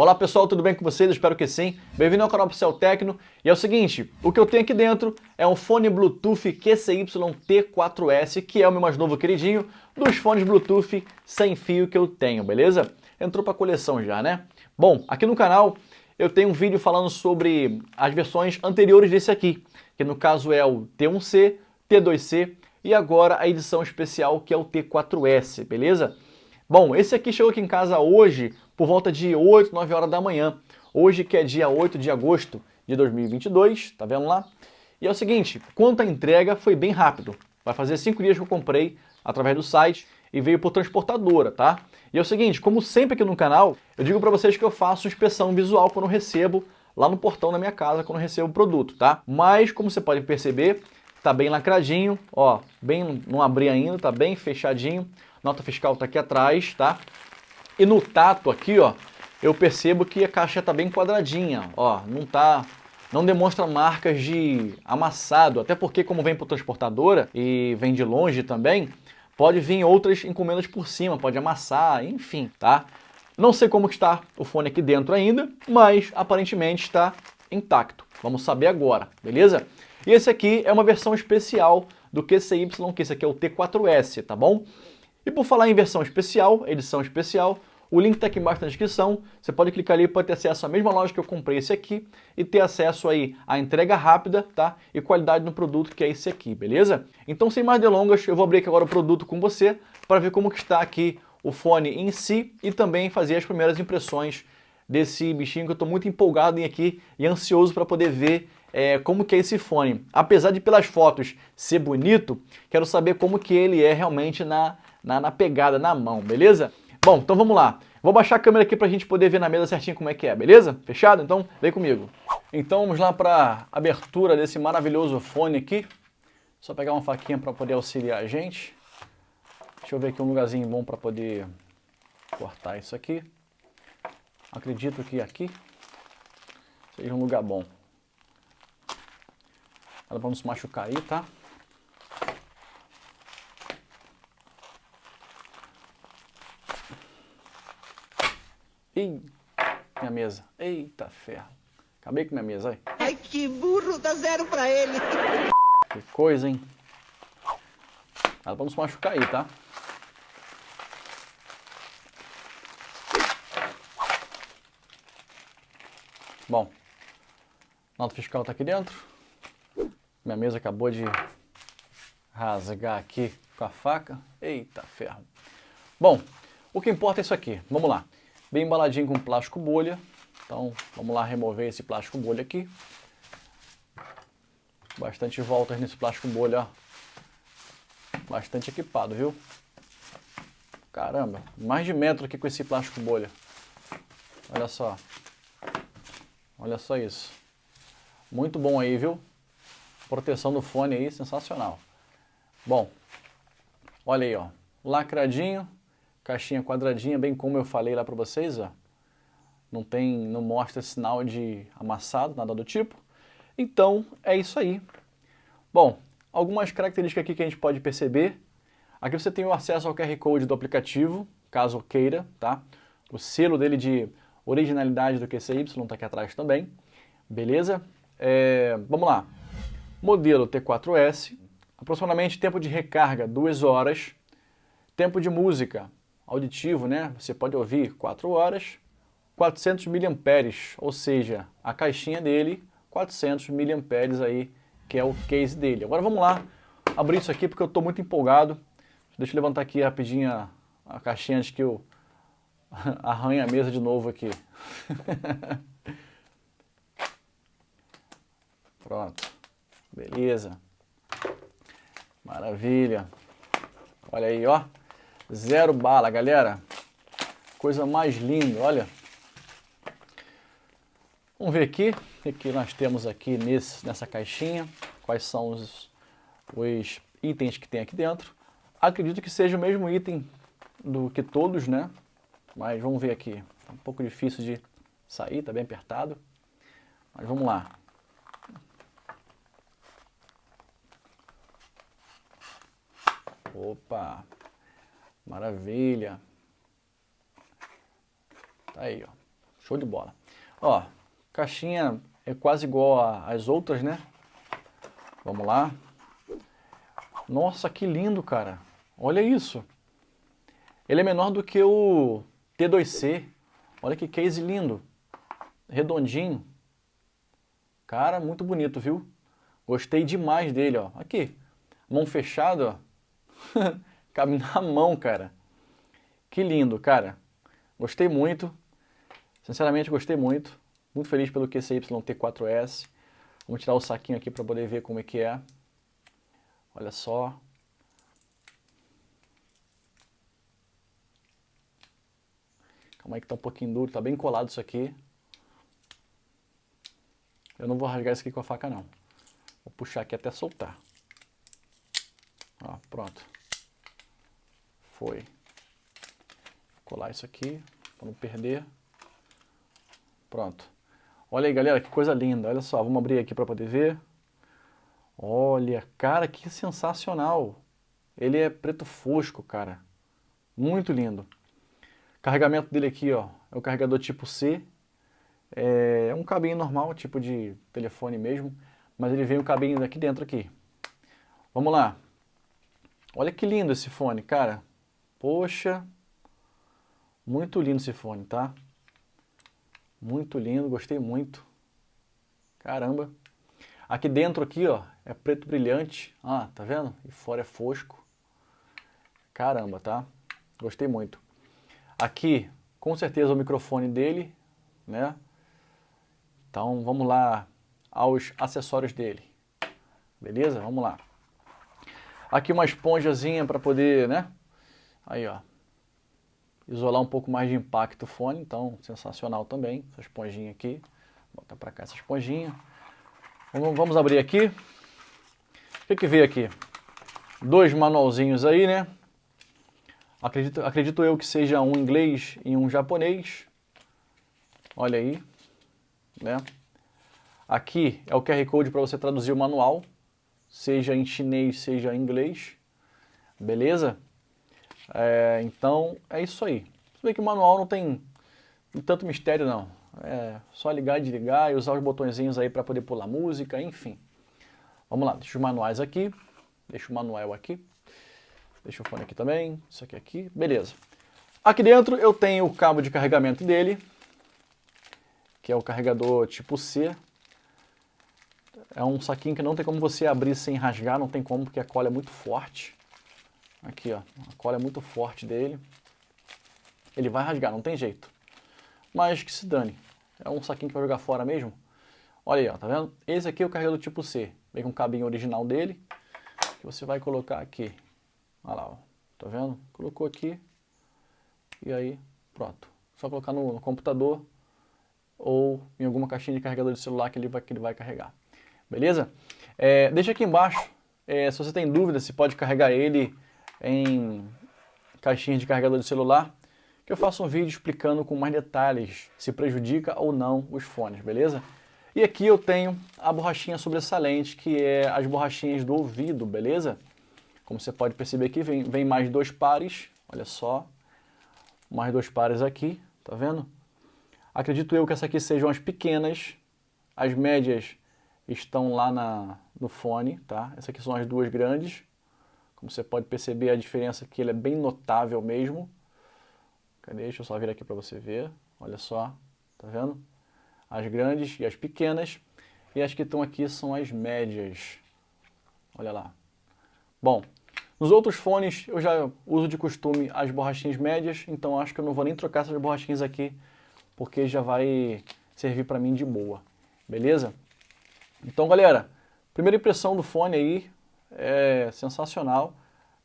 Olá pessoal, tudo bem com vocês? espero que sim. Bem-vindo ao canal Pixel Tecno. E é o seguinte, o que eu tenho aqui dentro é um fone Bluetooth QCY T4S, que é o meu mais novo queridinho dos fones Bluetooth sem fio que eu tenho, beleza? Entrou para coleção já, né? Bom, aqui no canal eu tenho um vídeo falando sobre as versões anteriores desse aqui, que no caso é o T1C, T2C e agora a edição especial que é o T4S, beleza? Bom, esse aqui chegou aqui em casa hoje por volta de 8, 9 horas da manhã. Hoje que é dia 8 de agosto de 2022, tá vendo lá? E é o seguinte, quanto à entrega foi bem rápido. Vai fazer 5 dias que eu comprei através do site e veio por transportadora, tá? E é o seguinte, como sempre aqui no canal, eu digo para vocês que eu faço inspeção visual quando recebo lá no portão da minha casa, quando recebo o produto, tá? Mas, como você pode perceber, tá bem lacradinho, ó, bem, não abri ainda, tá bem fechadinho. Nota fiscal tá aqui atrás, tá? E no tato aqui, ó, eu percebo que a caixa tá bem quadradinha, ó, não tá não demonstra marcas de amassado, até porque como vem por transportadora e vem de longe também, pode vir outras encomendas por cima, pode amassar, enfim, tá? Não sei como está o fone aqui dentro ainda, mas aparentemente está intacto. Vamos saber agora, beleza? E esse aqui é uma versão especial do QCY, que esse aqui é o T4S, tá bom? E por falar em versão especial, edição especial, o link está aqui embaixo na descrição, você pode clicar ali para ter acesso à mesma loja que eu comprei esse aqui e ter acesso aí à entrega rápida, tá? E qualidade no produto que é esse aqui, beleza? Então sem mais delongas, eu vou abrir aqui agora o produto com você para ver como que está aqui o fone em si e também fazer as primeiras impressões desse bichinho que eu estou muito empolgado em aqui e ansioso para poder ver é, como que é esse fone. Apesar de pelas fotos ser bonito, quero saber como que ele é realmente na, na, na pegada, na mão, beleza? Bom, então vamos lá. Vou baixar a câmera aqui para a gente poder ver na mesa certinho como é que é, beleza? Fechado? Então vem comigo. Então vamos lá para a abertura desse maravilhoso fone aqui. Só pegar uma faquinha para poder auxiliar a gente. Deixa eu ver aqui um lugarzinho bom para poder cortar isso aqui. Acredito que aqui seja um lugar bom. Ela para não se machucar aí, tá? Ih, minha mesa. Eita ferro. Acabei com minha mesa, aí. Ai, que burro, dá zero pra ele. Que coisa, hein? Ela se machucar aí, tá? Bom, nota fiscal está aqui dentro. Minha mesa acabou de rasgar aqui com a faca. Eita ferro. Bom, o que importa é isso aqui. Vamos lá. Bem embaladinho com plástico bolha. Então, vamos lá remover esse plástico bolha aqui. Bastante voltas nesse plástico bolha. Bastante equipado, viu? Caramba, mais de metro aqui com esse plástico bolha. Olha só. Olha só isso. Muito bom aí, viu? Proteção do fone aí, sensacional. Bom, olha aí, ó. Lacradinho, caixinha quadradinha, bem como eu falei lá para vocês, ó. Não tem, não mostra sinal de amassado, nada do tipo. Então, é isso aí. Bom, algumas características aqui que a gente pode perceber. Aqui você tem o acesso ao QR Code do aplicativo, caso queira, tá? O selo dele de originalidade do QCY está aqui atrás também, beleza? É, vamos lá, modelo T4S, aproximadamente tempo de recarga 2 horas, tempo de música auditivo, né? Você pode ouvir 4 horas, 400 mAh, ou seja, a caixinha dele, 400 mAh aí, que é o case dele. Agora vamos lá, abrir isso aqui porque eu estou muito empolgado. Deixa eu levantar aqui rapidinho a, a caixinha antes que eu arranha a mesa de novo aqui. Pronto. Beleza. Maravilha. Olha aí, ó. Zero bala, galera. Coisa mais linda, olha. Vamos ver aqui o que nós temos aqui nesse, nessa caixinha. Quais são os, os itens que tem aqui dentro. Acredito que seja o mesmo item do que todos, né? Mas vamos ver aqui. Tá um pouco difícil de sair, tá bem apertado. Mas vamos lá. Opa! Maravilha! Tá aí, ó. Show de bola. Ó, caixinha é quase igual às outras, né? Vamos lá. Nossa, que lindo, cara. Olha isso. Ele é menor do que o T2C. Olha que case lindo. Redondinho. Cara, muito bonito, viu? Gostei demais dele, ó. Aqui, mão fechada, ó. Cabe na mão, cara. Que lindo, cara. Gostei muito. Sinceramente, gostei muito. Muito feliz pelo QCY-T4S. Vamos tirar o saquinho aqui para poder ver como é que é. Olha só. Calma aí que tá um pouquinho duro, tá bem colado isso aqui. Eu não vou rasgar isso aqui com a faca não. Vou puxar aqui até soltar. Ó, pronto. Foi. Vou colar isso aqui para não perder. Pronto. Olha aí, galera, que coisa linda. Olha só, vamos abrir aqui para poder ver. Olha, cara, que sensacional. Ele é preto fosco, cara. Muito lindo. Carregamento dele aqui, ó, é o carregador tipo C. É um cabinho normal, tipo de telefone mesmo, mas ele vem o cabinho daqui dentro aqui. Vamos lá. Olha que lindo esse fone, cara. Poxa, muito lindo esse fone, tá? Muito lindo, gostei muito. Caramba. Aqui dentro aqui, ó, é preto brilhante. Ah, tá vendo? E fora é fosco. Caramba, tá? Gostei muito. Aqui, com certeza, o microfone dele, né? Então, vamos lá aos acessórios dele. Beleza? Vamos lá. Aqui uma esponjazinha para poder, né? Aí, ó. Isolar um pouco mais de impacto o fone, então sensacional também. Essa esponjinha aqui. Bota para cá essa esponjinha. Vamos, vamos abrir aqui. O que, que veio aqui? Dois manualzinhos aí, né? Acredito, acredito eu que seja um inglês e um japonês. Olha aí. Né? Aqui é o QR Code para você traduzir o manual, seja em chinês, seja em inglês. Beleza? É, então, é isso aí. Você vê que o manual não tem tanto mistério, não. É só ligar e desligar e usar os botõezinhos aí para poder pular música, enfim. Vamos lá, deixa os manuais aqui. Deixa o manual aqui. Deixa o fone aqui também. Isso aqui aqui. Beleza. Aqui dentro eu tenho o cabo de carregamento dele, que é o carregador tipo C. É um saquinho que não tem como você abrir sem rasgar, não tem como porque a cola é muito forte. Aqui, ó, a cola é muito forte dele. Ele vai rasgar, não tem jeito. Mas que se dane. É um saquinho para jogar fora mesmo. Olha aí, ó, tá vendo? Esse aqui é o carregador tipo C. Vem com o cabinho original dele. Que você vai colocar aqui. Olha lá, ó. Tá vendo? Colocou aqui. E aí, pronto. Só colocar no, no computador ou em alguma caixinha de carregador de celular que ele vai, que ele vai carregar. Beleza? É, deixa aqui embaixo é, se você tem dúvida se pode carregar ele em caixinhas de carregador de celular que eu faço um vídeo explicando com mais detalhes se prejudica ou não os fones, beleza? E aqui eu tenho a borrachinha sobressalente, que é as borrachinhas do ouvido, beleza? Como você pode perceber aqui, vem, vem mais dois pares, olha só, mais dois pares aqui, tá vendo? Acredito eu que essas aqui sejam as pequenas, as médias estão lá na, no fone, tá? Essas aqui são as duas grandes, como você pode perceber a diferença que ele é bem notável mesmo, Cadê? Deixa eu só vir aqui para você ver. Olha só, tá vendo? As grandes e as pequenas. E as que estão aqui são as médias. Olha lá. Bom, nos outros fones eu já uso de costume as borrachinhas médias, então acho que eu não vou nem trocar essas borrachinhas aqui, porque já vai servir para mim de boa. Beleza? Então, galera, primeira impressão do fone aí é sensacional.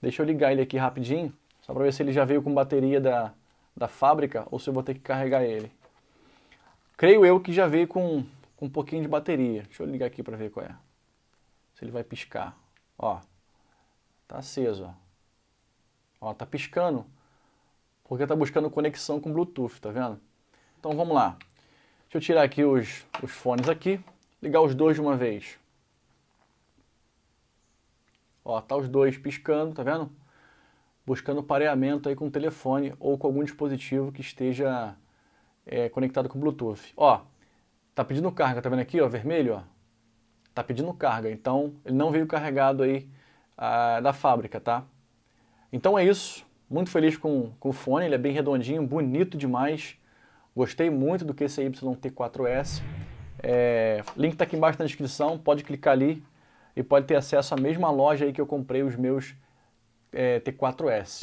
Deixa eu ligar ele aqui rapidinho, só para ver se ele já veio com bateria da, da fábrica ou se eu vou ter que carregar ele. Creio eu que já veio com, com um pouquinho de bateria. Deixa eu ligar aqui para ver qual é. Se ele vai piscar. Ó, tá aceso, ó. Ó, tá piscando. Porque tá buscando conexão com Bluetooth, tá vendo? Então vamos lá. Deixa eu tirar aqui os, os fones aqui. Ligar os dois de uma vez. Ó, tá os dois piscando, tá vendo? buscando pareamento aí com o telefone ou com algum dispositivo que esteja é, conectado com Bluetooth. Ó, tá pedindo carga, tá vendo aqui, ó, vermelho, ó? Tá pedindo carga, então ele não veio carregado aí da fábrica, tá? Então é isso, muito feliz com, com o fone, ele é bem redondinho, bonito demais. Gostei muito do QCY T4S. É, link está aqui embaixo na descrição, pode clicar ali e pode ter acesso à mesma loja aí que eu comprei os meus é, T4S.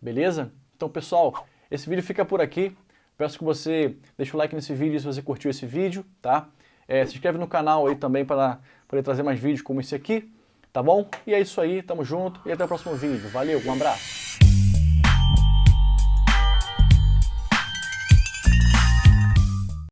Beleza? Então, pessoal, esse vídeo fica por aqui. Peço que você deixe o like nesse vídeo se você curtiu esse vídeo, tá? É, se inscreve no canal aí também para poder trazer mais vídeos como esse aqui, tá bom? E é isso aí, tamo junto e até o próximo vídeo. Valeu, um abraço!